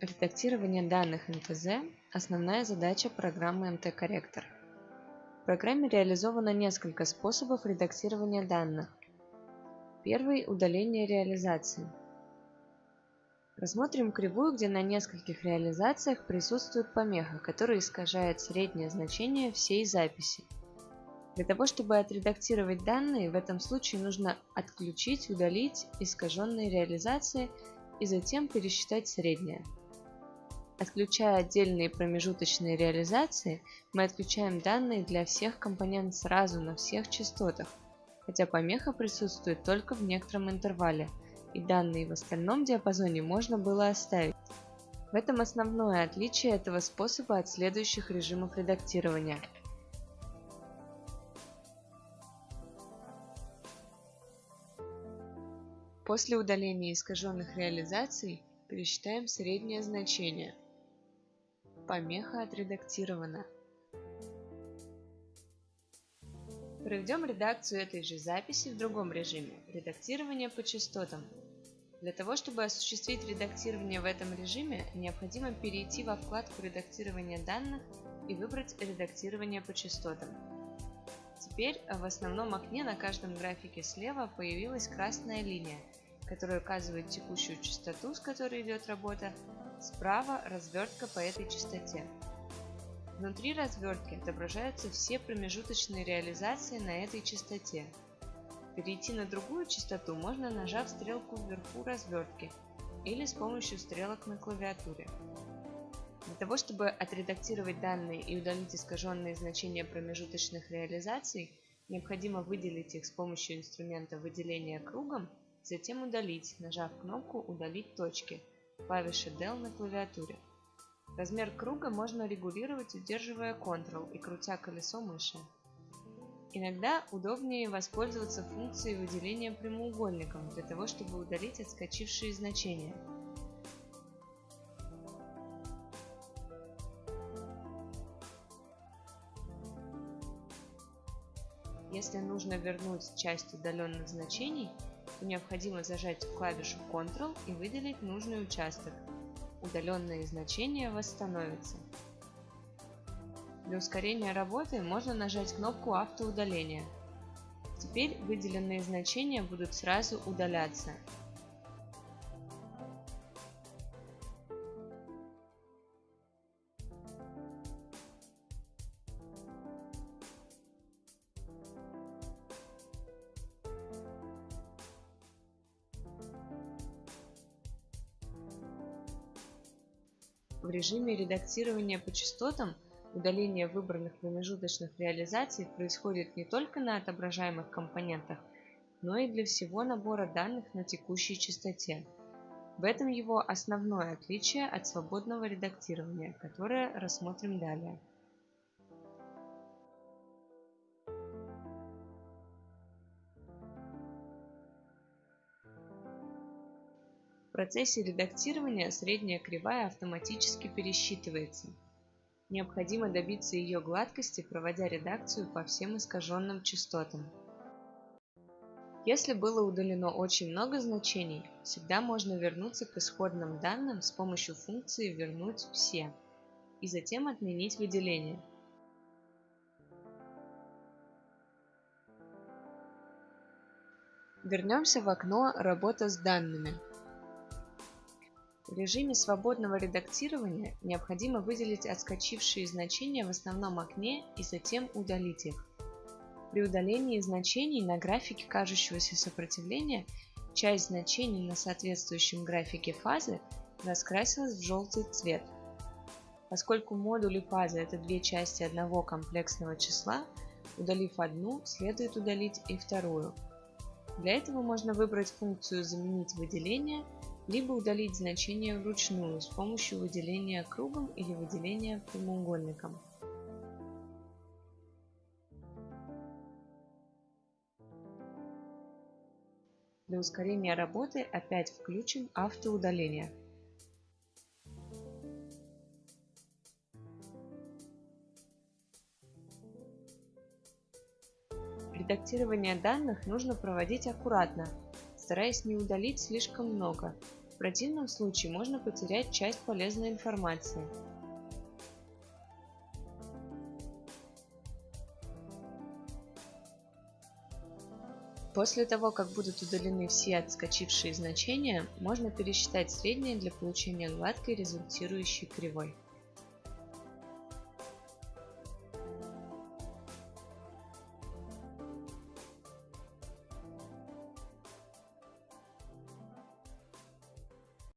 Редактирование данных МТЗ – основная задача программы МТ-корректор. В программе реализовано несколько способов редактирования данных. Первый – удаление реализации. Рассмотрим кривую, где на нескольких реализациях присутствует помеха, которая искажает среднее значение всей записи. Для того, чтобы отредактировать данные, в этом случае нужно отключить, удалить искаженные реализации и затем пересчитать среднее. Отключая отдельные промежуточные реализации, мы отключаем данные для всех компонентов сразу на всех частотах, хотя помеха присутствует только в некотором интервале, и данные в остальном диапазоне можно было оставить. В этом основное отличие этого способа от следующих режимов редактирования. После удаления искаженных реализаций пересчитаем среднее значение – Помеха отредактирована. Проведем редакцию этой же записи в другом режиме – редактирование по частотам. Для того, чтобы осуществить редактирование в этом режиме, необходимо перейти во вкладку редактирования данных и выбрать редактирование по частотам. Теперь в основном окне на каждом графике слева появилась красная линия, которая указывает текущую частоту, с которой идет работа, Справа развертка по этой частоте. Внутри развертки отображаются все промежуточные реализации на этой частоте. Перейти на другую частоту можно нажав стрелку вверху развертки или с помощью стрелок на клавиатуре. Для того, чтобы отредактировать данные и удалить искаженные значения промежуточных реализаций, необходимо выделить их с помощью инструмента выделения кругом, затем удалить, нажав кнопку «Удалить точки», клавиши Del на клавиатуре. Размер круга можно регулировать, удерживая Ctrl и крутя колесо мыши. Иногда удобнее воспользоваться функцией выделения прямоугольником для того, чтобы удалить отскочившие значения. Если нужно вернуть часть удаленных значений, необходимо зажать клавишу Ctrl и выделить нужный участок. Удаленные значения восстановятся. Для ускорения работы можно нажать кнопку автоудаления. Теперь выделенные значения будут сразу удаляться, В режиме редактирования по частотам удаление выбранных промежуточных реализаций происходит не только на отображаемых компонентах, но и для всего набора данных на текущей частоте. В этом его основное отличие от свободного редактирования, которое рассмотрим далее. Процессе редактирования средняя кривая автоматически пересчитывается. Необходимо добиться ее гладкости, проводя редакцию по всем искаженным частотам. Если было удалено очень много значений, всегда можно вернуться к исходным данным с помощью функции «Вернуть все» и затем отменить выделение. Вернемся в окно «Работа с данными». В режиме свободного редактирования необходимо выделить отскочившие значения в основном окне и затем удалить их. При удалении значений на графике кажущегося сопротивления часть значений на соответствующем графике фазы раскрасилась в желтый цвет. Поскольку модули фазы это две части одного комплексного числа, удалив одну, следует удалить и вторую. Для этого можно выбрать функцию «Заменить выделение» либо удалить значение вручную с помощью выделения кругом или выделения прямоугольником. Для ускорения работы опять включим автоудаление. Редактирование данных нужно проводить аккуратно, стараясь не удалить слишком много, В противном случае можно потерять часть полезной информации. После того, как будут удалены все отскочившие значения, можно пересчитать среднее для получения гладкой результирующей кривой.